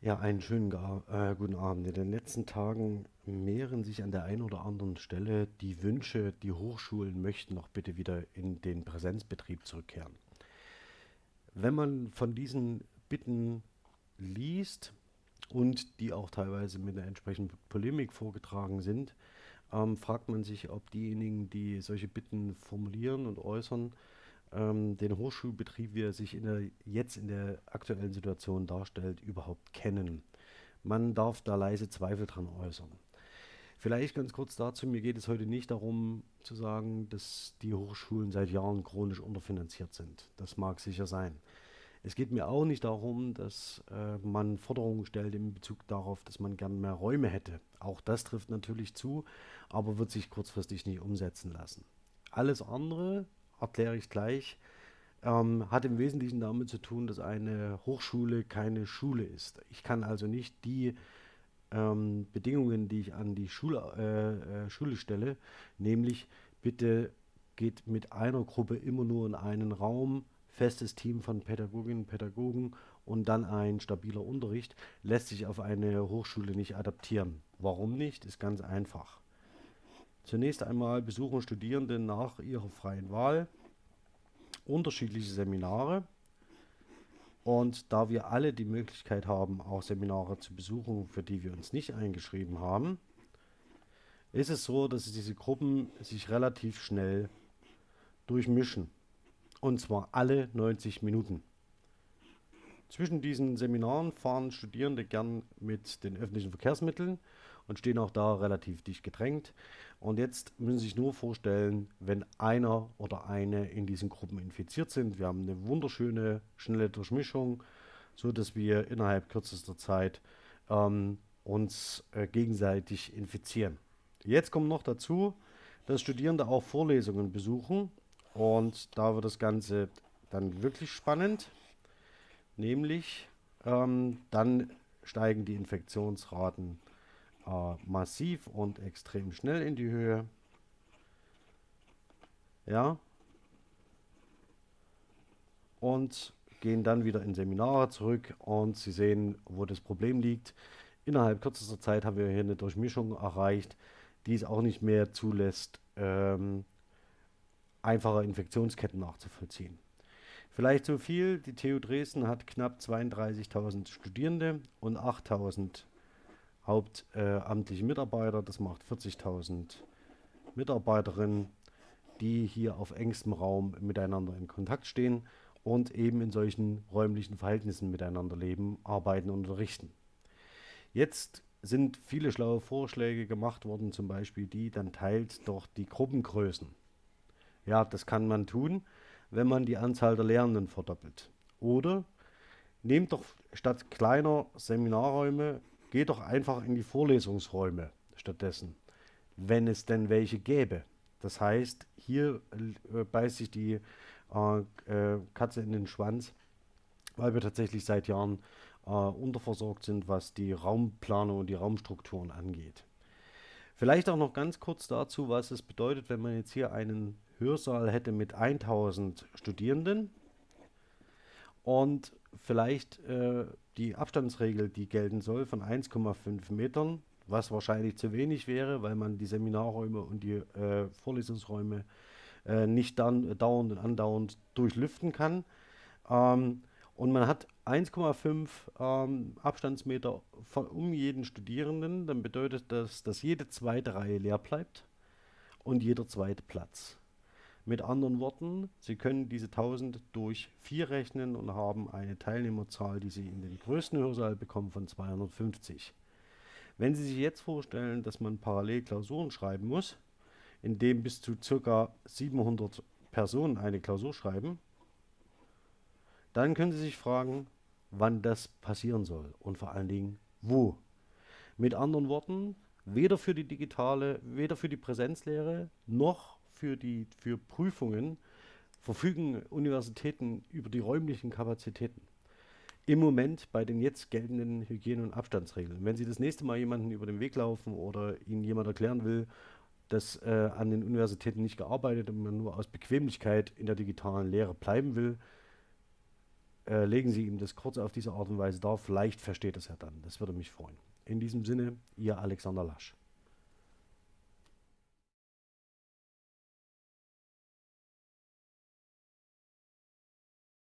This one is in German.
Ja, einen schönen äh, guten Abend. In den letzten Tagen mehren sich an der einen oder anderen Stelle die Wünsche, die Hochschulen möchten noch bitte wieder in den Präsenzbetrieb zurückkehren. Wenn man von diesen Bitten liest und die auch teilweise mit einer entsprechenden Polemik vorgetragen sind, ähm, fragt man sich, ob diejenigen, die solche Bitten formulieren und äußern, ähm, den Hochschulbetrieb, wie er sich in der, jetzt in der aktuellen Situation darstellt, überhaupt kennen. Man darf da leise Zweifel dran äußern. Vielleicht ganz kurz dazu, mir geht es heute nicht darum zu sagen, dass die Hochschulen seit Jahren chronisch unterfinanziert sind. Das mag sicher sein. Es geht mir auch nicht darum, dass äh, man Forderungen stellt in Bezug darauf, dass man gern mehr Räume hätte. Auch das trifft natürlich zu, aber wird sich kurzfristig nicht umsetzen lassen. Alles andere erkläre ich gleich, ähm, hat im Wesentlichen damit zu tun, dass eine Hochschule keine Schule ist. Ich kann also nicht die ähm, Bedingungen, die ich an die Schule, äh, äh, Schule stelle, nämlich bitte geht mit einer Gruppe immer nur in einen Raum, festes Team von Pädagoginnen und Pädagogen und dann ein stabiler Unterricht, lässt sich auf eine Hochschule nicht adaptieren. Warum nicht? Ist ganz einfach. Zunächst einmal besuchen Studierende nach ihrer freien Wahl unterschiedliche Seminare. Und da wir alle die Möglichkeit haben, auch Seminare zu besuchen, für die wir uns nicht eingeschrieben haben, ist es so, dass diese Gruppen sich relativ schnell durchmischen. Und zwar alle 90 Minuten. Zwischen diesen Seminaren fahren Studierende gern mit den öffentlichen Verkehrsmitteln und stehen auch da relativ dicht gedrängt. Und jetzt müssen Sie sich nur vorstellen, wenn einer oder eine in diesen Gruppen infiziert sind. Wir haben eine wunderschöne, schnelle Durchmischung, so dass wir innerhalb kürzester Zeit ähm, uns äh, gegenseitig infizieren. Jetzt kommt noch dazu, dass Studierende auch Vorlesungen besuchen und da wird das Ganze dann wirklich spannend, nämlich ähm, dann steigen die Infektionsraten äh, massiv und extrem schnell in die Höhe. Ja. Und gehen dann wieder in Seminare zurück und Sie sehen, wo das Problem liegt. Innerhalb kürzester Zeit haben wir hier eine Durchmischung erreicht, die es auch nicht mehr zulässt, ähm, einfache Infektionsketten nachzuvollziehen. Vielleicht so viel, die TU Dresden hat knapp 32.000 Studierende und 8.000 hauptamtliche Mitarbeiter. Das macht 40.000 Mitarbeiterinnen, die hier auf engstem Raum miteinander in Kontakt stehen und eben in solchen räumlichen Verhältnissen miteinander leben, arbeiten und unterrichten. Jetzt sind viele schlaue Vorschläge gemacht worden, zum Beispiel die, dann teilt doch die Gruppengrößen. Ja, das kann man tun, wenn man die Anzahl der Lehrenden verdoppelt. Oder nehmt doch statt kleiner Seminarräume Geh doch einfach in die Vorlesungsräume stattdessen, wenn es denn welche gäbe. Das heißt, hier äh, beißt sich die äh, äh, Katze in den Schwanz, weil wir tatsächlich seit Jahren äh, unterversorgt sind, was die Raumplanung und die Raumstrukturen angeht. Vielleicht auch noch ganz kurz dazu, was es bedeutet, wenn man jetzt hier einen Hörsaal hätte mit 1000 Studierenden und vielleicht äh, die Abstandsregel, die gelten soll, von 1,5 Metern, was wahrscheinlich zu wenig wäre, weil man die Seminarräume und die äh, Vorlesungsräume äh, nicht dann dauernd und andauernd durchlüften kann. Ähm, und man hat 1,5 ähm, Abstandsmeter von, um jeden Studierenden, dann bedeutet das, dass jede zweite Reihe leer bleibt und jeder zweite Platz. Mit anderen Worten, Sie können diese 1000 durch 4 rechnen und haben eine Teilnehmerzahl, die Sie in den größten Hörsaal bekommen, von 250. Wenn Sie sich jetzt vorstellen, dass man parallel Klausuren schreiben muss, in dem bis zu ca. 700 Personen eine Klausur schreiben, dann können Sie sich fragen, wann das passieren soll und vor allen Dingen wo. Mit anderen Worten, weder für die digitale, weder für die Präsenzlehre noch für, die, für Prüfungen verfügen Universitäten über die räumlichen Kapazitäten. Im Moment bei den jetzt geltenden Hygiene- und Abstandsregeln. Wenn Sie das nächste Mal jemanden über den Weg laufen oder Ihnen jemand erklären will, dass äh, an den Universitäten nicht gearbeitet und man nur aus Bequemlichkeit in der digitalen Lehre bleiben will, äh, legen Sie ihm das kurz auf diese Art und Weise dar. Vielleicht versteht es er dann. Das würde mich freuen. In diesem Sinne, Ihr Alexander Lasch.